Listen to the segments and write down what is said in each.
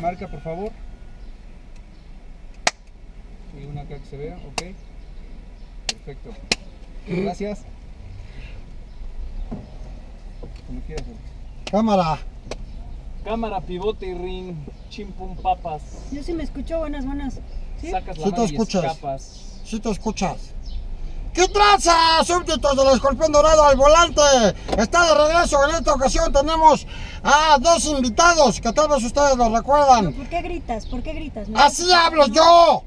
marca por favor. Y una acá que se vea, ok. Perfecto. Gracias. Como quieras. Cámara. Cámara, pivote y ring, chimpum papas. Yo sí me escucho, buenas, buenas. ¿Sí? Sacas la Sí te mano y escuchas. escapas. Si te escuchas. ¿Qué traza, súbditos del escorpión dorado al volante? Está de regreso. En esta ocasión tenemos a dos invitados que tal vez ustedes lo recuerdan. ¿Por qué gritas? ¿Por qué gritas? ¿No? Así hablo yo.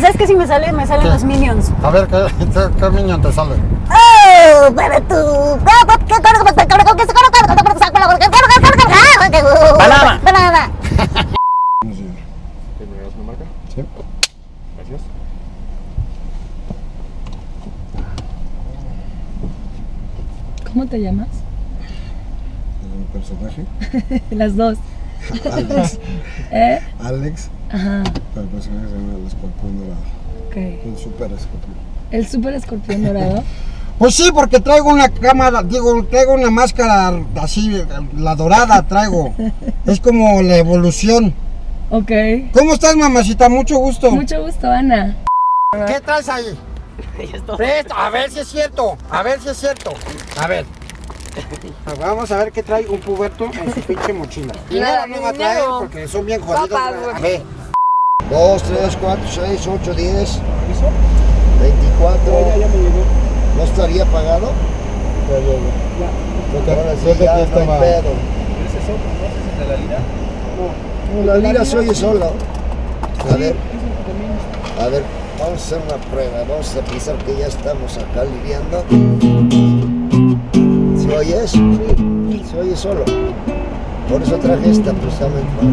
¿Sabes que si me sale? Me salen los minions. A ver, ¿qué, qué, qué minion te sale? ¡Oh! ¡Bebe tú! Banana. ¿Te me marca? Sí. Gracias. ¿Cómo te llamas? Un personaje. Las dos. Alex. ¿Eh? Alex. Ajá, El personaje se llama el escorpión dorado. ok. El super escorpión. El super escorpión dorado. Pues sí, porque traigo una cámara, digo, traigo una máscara así, la dorada traigo. Es como la evolución. Ok. ¿Cómo estás, mamacita? Mucho gusto. Mucho gusto, Ana. ¿Qué traes ahí? Presta, a ver si es cierto, a ver si es cierto. A ver. Vamos a ver qué trae un puberto en su pinche mochila. Dinero no va a traer porque son bien jodidos. A ver. 2, 3, 4, 6, 8, 10, 24. Ya, ya me llegó. ¿No estaría pagado? Ya llegó. Ahora sí, ya no hay pedo. ¿Ese es otro, no? ¿Ese es de la lira? No, la lira se oye sola. A ver, a ver, vamos a hacer una prueba. Vamos a pensar que ya estamos acá lidiando. ¿Se oyes? Sí. Se oye solo. Por eso traje esta precisamente para,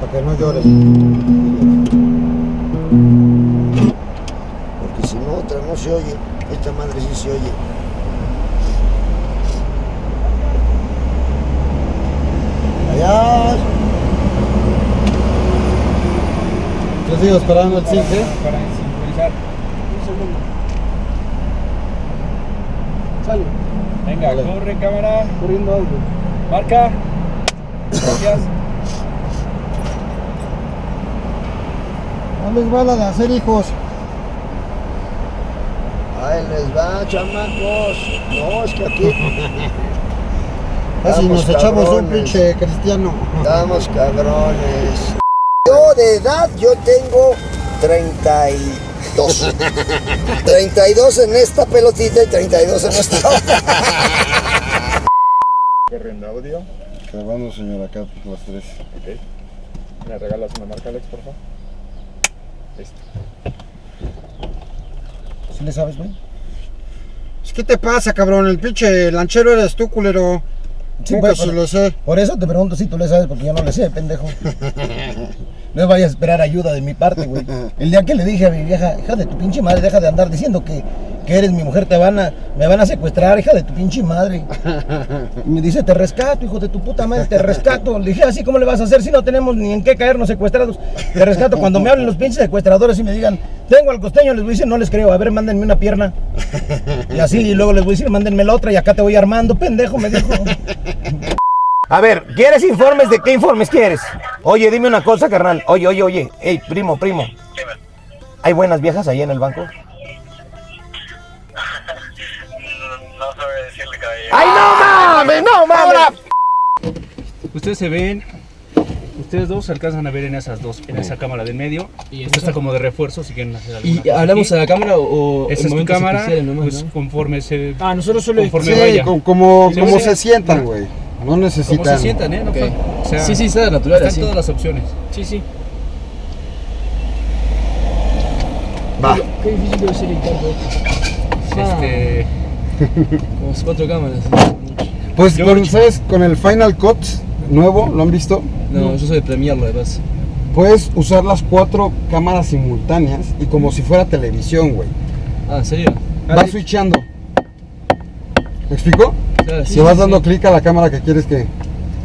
para que no llores. Porque si no, otra no se oye. Esta madre sí se oye. Allá. Yo sigo esperando el Para, para sincronizar. Un segundo. Sale. Venga, Vale. corre cámara. Corriendo algo. Marca. Gracias. No les va la de hacer hijos. Ahí les va, chamacos. No, es que aquí. Casi nos echamos un pinche cristiano. Estamos cabrones. De edad, yo tengo 32. 32 en esta pelotita y 32 en esta otra. Corriendo audio. Grabando, señor, acá las tres. Ok. ¿Me regalas una marca, Alex, por favor? Listo. ¿Sí le sabes, güey? ¿Qué te pasa, cabrón? El pinche lanchero eres tú, culero. Sí, ¿Cómo pero- que sí lo sé? Por eso te pregunto si tú le sabes, porque yo no le sé, pendejo. No vayas a esperar ayuda de mi parte, güey. El día que le dije a mi vieja, hija de tu pinche madre, deja de andar diciendo que, que eres mi mujer, te van a, me van a secuestrar, hija de tu pinche madre. Y me dice, te rescato, hijo de tu puta madre, te rescato. Le dije, así, ¿cómo le vas a hacer si no tenemos ni en qué caernos secuestrados? Te rescato. Cuando me hablen los pinches secuestradores y me digan, tengo al costeño, les voy a decir, no les creo, a ver, mándenme una pierna. Y así, y luego les voy a decir, mándenme la otra y acá te voy armando, pendejo, me dijo. A ver, ¿quieres informes? ¿De qué informes quieres? Oye, dime una cosa, carnal. Oye, oye, oye. Ey, primo, primo. ¿Hay buenas viejas ahí en el banco? No sabe decirle caballero. ¡Ay, no mames! ¡No mames! Ustedes se ven. Ustedes dos se alcanzan a ver en esas dos, en esa cámara del medio. Y esta está como de refuerzo si quieren hacer alguna ¿Y cosa hablamos aquí. a la cámara o Esa en es tu cámara, nomás, pues no? conforme se... Ah, nosotros solo conforme Sí, vaya. como, como, Sí, sí. se sientan, güey. No Como necesitan. se sientan, ¿eh? No Ok. fue- o sea, sí, sí, está natural Están así. todas las opciones. Sí, sí. Va. Qué difícil debe ser editar todo esto. Ah. Este... Como cuatro cámaras. Pues Yo- con, ¿sabes? Con el Final Cut nuevo, ¿lo han visto? No, yo soy de Premiere, además. Puedes usar las cuatro cámaras simultáneas y como si fuera televisión, güey. Ah, ¿en serio? Vas switchando. ¿Me explico? Claro, sí, Si vas sí, dando sí. clic a la cámara que quieres que,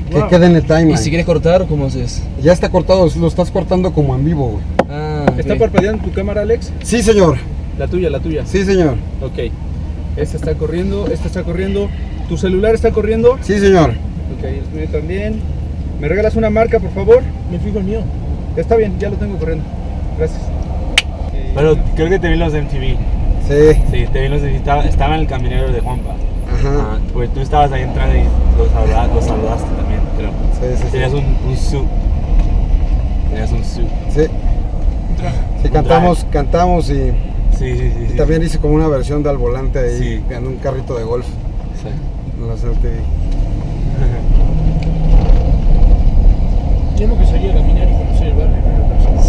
que Wow. quede en el timeline. ¿Y si quieres cortar, cómo haces? Ya está cortado, lo estás cortando como en vivo, güey. Ah, ¿Está parpadeando tu cámara, Alex? Sí, señor. La tuya, la tuya. Sí, señor. Ok. Esta está corriendo, esta está corriendo. ¿Tu celular está corriendo? Sí, señor. Ok, el mío también. ¿Me regalas una marca, por favor? Me fijo el mío. Está bien, ya lo tengo corriendo. Gracias. Pero creo que te vi en los de MTV. Sí. Sí, te vi en los de estaba, estaba en el caminero de Juanpa. Ajá. Ah, pues tú estabas ahí entrando y los saludaste, los saludaste también, creo. Sí, sí, sí. Tenías un, un suit. Tenías un suit. Sí. Sí, cantamos, cantamos y, Sí, sí, sí. y sí. también hice como una versión de al volante ahí, Sí. en un carrito de golf. Sí. en la CLTV. Yo lo que sería caminar y conocer el barrio en primera persona.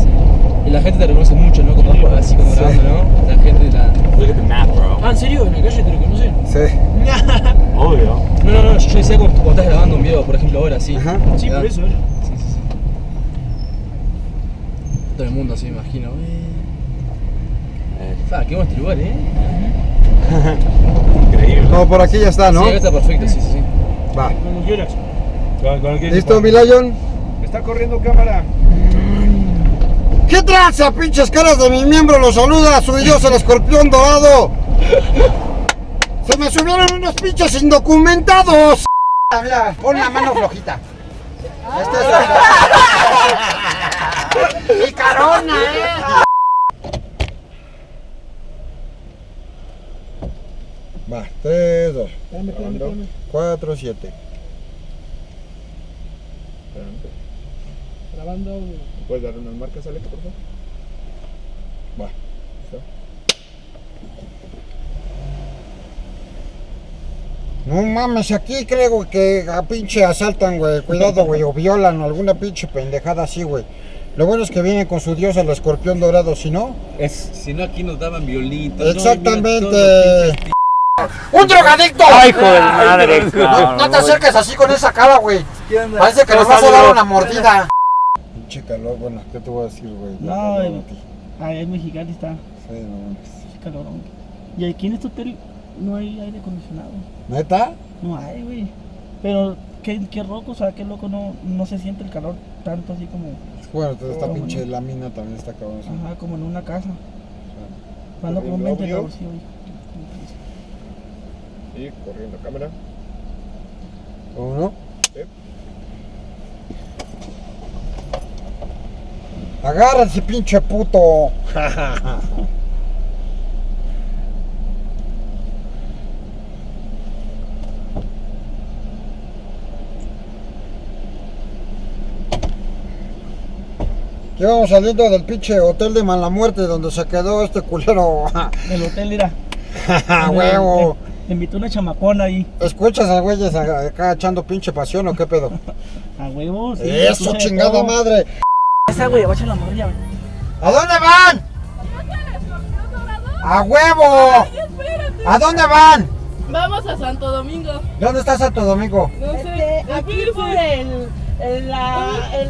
Y la gente te reconoce mucho, ¿no? Vas por así como grabando, ¿no? La gente la... Look at the map, bro. Ah, ¿en serio? ¿En la calle te reconocen? Sí. Obvio. No, no, no, yo decía cuando, cuando estás grabando un video, por ejemplo, ahora, sí. Ajá. Sí, por eso, ¿eh? Sí, sí, sí. Todo el mundo así, me imagino. Eh. Fa, qué bueno este lugar, ¿eh? Increíble. Como por aquí ya está, ¿no? Sí, acá está perfecto, sí, sí, sí. Va. Cuando quieras. Con- con ¿Listo, mi Lion? Está corriendo cámara. ¿Qué tranza, pinches caras de mi miembro? Los saluda su dios el escorpión dorado. Se me subieron unos pinches indocumentados. Mira, pon la mano flojita. Este es Picarona, eh. Va, 3, 2, 4, 7. Grabando. ¿Puedes dar unas marcas, Alex, por favor? Va. No mames, aquí creo que a pinche asaltan, güey. Cuidado, güey, o violan o alguna pinche pendejada así, güey. Lo bueno es que viene con su dios el escorpión dorado, si no. Si no, aquí nos daban violitos. Exactamente. ¡Un drogadicto! ¡Ay, hijo de madre! No, no te acerques así con esa cara, güey. Parece que nos vas a dar una mordida. Pinche calor, bueno, ¿qué te voy a decir, güey? No, calor el-. Ah, mexicano está. Sí, no. Y aquí en este hotel no hay aire acondicionado. ¿Neta? No hay, güey. Pero qué, qué loco, o sea, qué loco no, no se siente el calor tanto así como, Bueno, entonces esta pinche lámina también está cabrón. sí. ajá, como en una casa. Cuando con un ¿Corriendo ventilador, sí, güey. Y corriendo cámara. ¿Cómo no? Agárrense, pinche puto. Ya vamos saliendo del pinche hotel de mala muerte donde se quedó este culero. El hotel era. ¡A huevo! Me invitó una chamacona ahí. ¿Escuchas a güeyes acá echando pinche pasión o qué pedo? A huevos. sí, ¡Eso, chingada todo. madre! Güey, a echar la morrilla, güey. ¿A dónde van? ¡A huevo! ¿A dónde van? Vamos a Santo Domingo. ¿Dónde está Santo Domingo? No sé. aquí por el. el, la, el,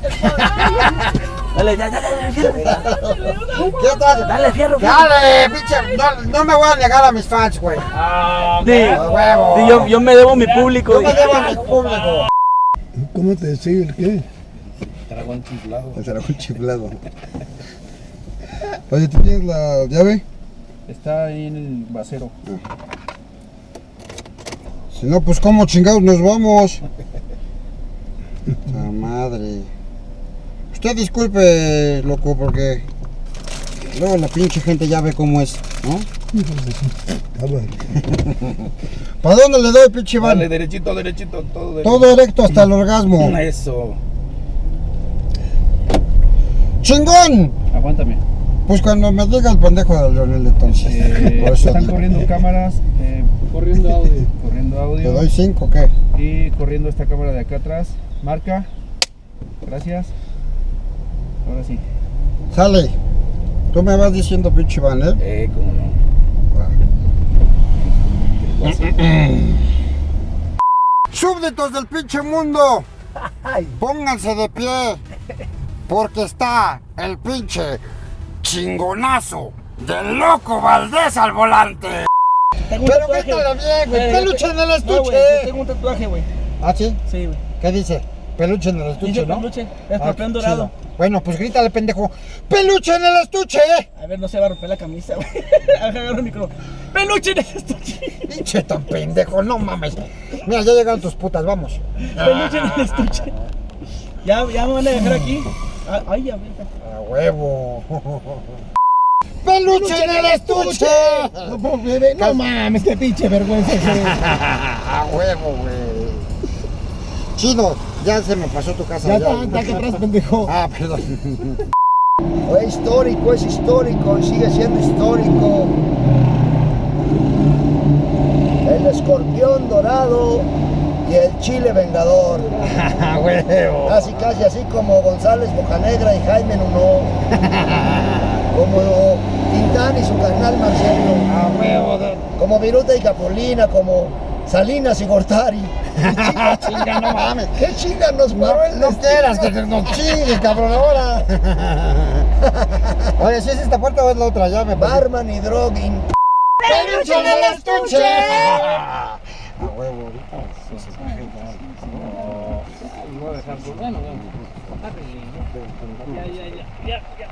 Dale, ya, ya, ya, ya, ¿Qué tal? Dale, fierro, fierro. Dale, pinche. No, no me voy a negar a mis fans, güey. ¡A huevo! Sí, yo, yo me debo a mi público. Yo me debo a mi público. ¿Cómo te sigue el qué? Dragón chiflado. El dragón chiflado. Oye, ¿tú tienes la llave? Está ahí en el basero. Si no, pues cómo chingados nos vamos. La madre. Usted disculpe, loco, porque luego la pinche gente ya ve cómo es, ¿no? ¿Para dónde le doy, pinche Iván? Dale, derechito, derechito, todo derecho. Todo recto hasta el orgasmo. Eso. ¡Chingón! Aguántame. Pues cuando me diga el pendejo de Leonel entonces. Eh, Por eso están digo. corriendo cámaras, eh, Corriendo audio. corriendo ¿Te audio doy cinco o qué? y corriendo esta cámara de acá atrás. Marca. Gracias. Ahora sí. Sale. Tú me vas diciendo, pinche Iván, ¿eh? Eh, cómo no. Súbditos del pinche mundo, pónganse de pie, porque está el pinche chingonazo del loco Valdés al volante. Tengo un Pero tatuaje, métale bien, güey, Eh, peluche en el No, estuche. yo tengo un tatuaje, güey. ¿Ah, sí? Sí, güey. ¿Qué dice? Peluche en el estuche, Dice ¿no? peluche, Ah, escorpión qué dorado. chido. Bueno, pues grítale, pendejo. ¡Peluche en el estuche! A ver, no se va a romper la camisa, güey. Agarra el micro. ¡Peluche en el estuche! Pinche tan pendejo, no mames. Mira, ya llegaron tus putas, vamos. Peluche en el estuche. Ya, ya me van a dejar aquí. Ah, Ay, ya, verga. A huevo. ¡Peluche en el estuche! No, bebé, no mames, qué pinche vergüenza es. A huevo, güey. Chido, ya se me pasó tu casa. Ya está, está acá atrás, pendejo. Ah, perdón. Fue histórico, es histórico y sigue siendo histórico. El escorpión dorado y el chile vengador. A huevo. Casi, casi así como González Bocanegra y Jaime Nuno. Como Tintán y su carnal Marcelo. A huevo. de- Como Viruta y Capolina, como Salinas y Gortari. Chinga, chinga, no mames. ¿Qué chinga nos paró el No quieras que te- no chingues, cabrón, ahora. Oye, ¿si es esta puerta o es la otra? Ya me. Barman y Drogging. ¡Peluche en el estuche! A huevo, ahorita. Voy a dejar por. Bueno, bueno. Ya, ya, ya. Ya, ya.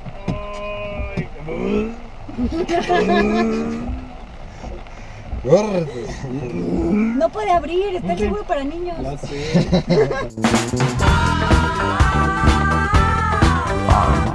No puede abrir, está el seguro para niños. sé. Our